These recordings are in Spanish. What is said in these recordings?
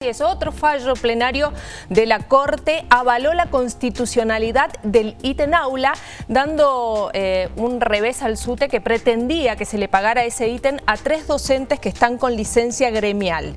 Es otro fallo plenario de la Corte avaló la constitucionalidad del ítem aula, dando eh, un revés al SUTE que pretendía que se le pagara ese ítem a tres docentes que están con licencia gremial.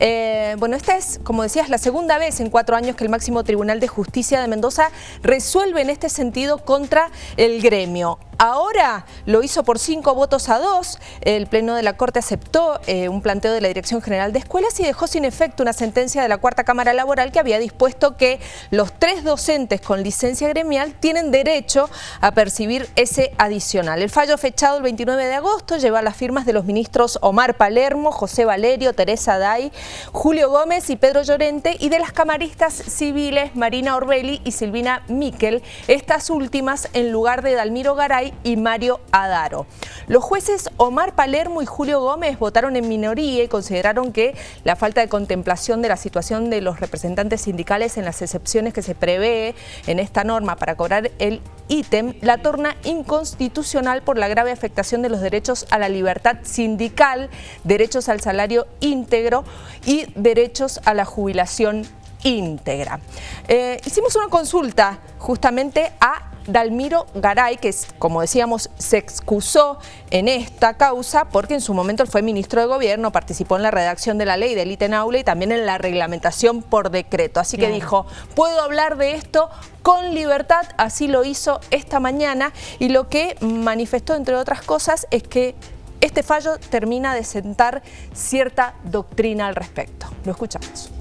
Eh, bueno, esta es, como decías, la segunda vez en cuatro años que el máximo Tribunal de Justicia de Mendoza resuelve en este sentido contra el gremio. Ahora lo hizo por cinco votos a dos. El Pleno de la Corte aceptó eh, un planteo de la Dirección General de Escuelas y dejó sin efecto una sentencia de la Cuarta Cámara Laboral que había dispuesto que los tres docentes con licencia gremial tienen derecho a percibir ese adicional. El fallo fechado el 29 de agosto lleva las firmas de los ministros Omar Palermo, José Valerio, Teresa Day, Julio Gómez y Pedro Llorente y de las camaristas civiles Marina Orbelli y Silvina Miquel, estas últimas en lugar de Dalmiro Garay y Mario Adaro. Los jueces Omar Palermo y Julio Gómez votaron en minoría y consideraron que la falta de contemplación de la situación de los representantes sindicales en las excepciones que se prevé en esta norma para cobrar el ítem la torna inconstitucional por la grave afectación de los derechos a la libertad sindical, derechos al salario íntegro y derechos a la jubilación íntegra. Eh, hicimos una consulta justamente a Dalmiro Garay, que como decíamos se excusó en esta causa porque en su momento él fue ministro de gobierno, participó en la redacción de la ley del ITEN Aula y también en la reglamentación por decreto. Así que dijo, puedo hablar de esto con libertad, así lo hizo esta mañana y lo que manifestó entre otras cosas es que este fallo termina de sentar cierta doctrina al respecto. Lo escuchamos.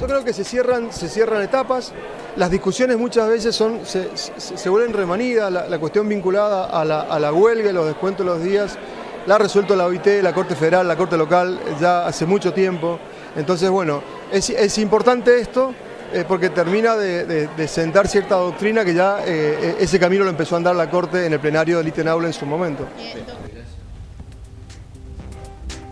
Yo creo que se cierran, se cierran etapas, las discusiones muchas veces son, se, vuelven remanidas, la, cuestión vinculada a la, a la huelga los descuentos de los días, la ha resuelto la OIT, la Corte Federal, la Corte Local, ya hace mucho tiempo. Entonces, bueno, es, importante esto eh, porque termina de, sentar cierta doctrina que ya eh, ese camino lo empezó a andar la Corte en el plenario del ITENAULA en su momento.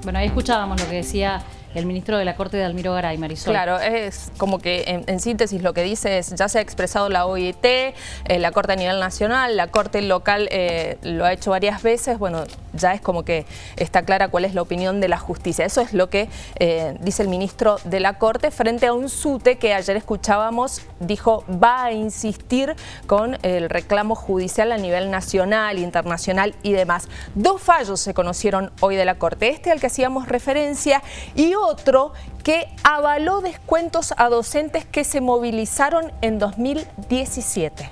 Bueno, ahí escuchábamos lo que decía el ministro de la Corte de Almiro Garay, Marisol. Claro, es como que en, síntesis lo que dice es, ya se ha expresado la OIT, eh, la Corte a nivel nacional, la Corte local eh, lo ha hecho varias veces, bueno, ya es como que está clara cuál es la opinión de la justicia. Eso es lo que eh, dice el ministro de la Corte frente a un SUTE que ayer escuchábamos, dijo va a insistir con el reclamo judicial a nivel nacional, internacional y demás. Dos fallos se conocieron hoy de la Corte, este al que hacíamos referencia y otro que avaló descuentos a docentes que se movilizaron en 2017.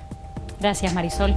Gracias Marisol.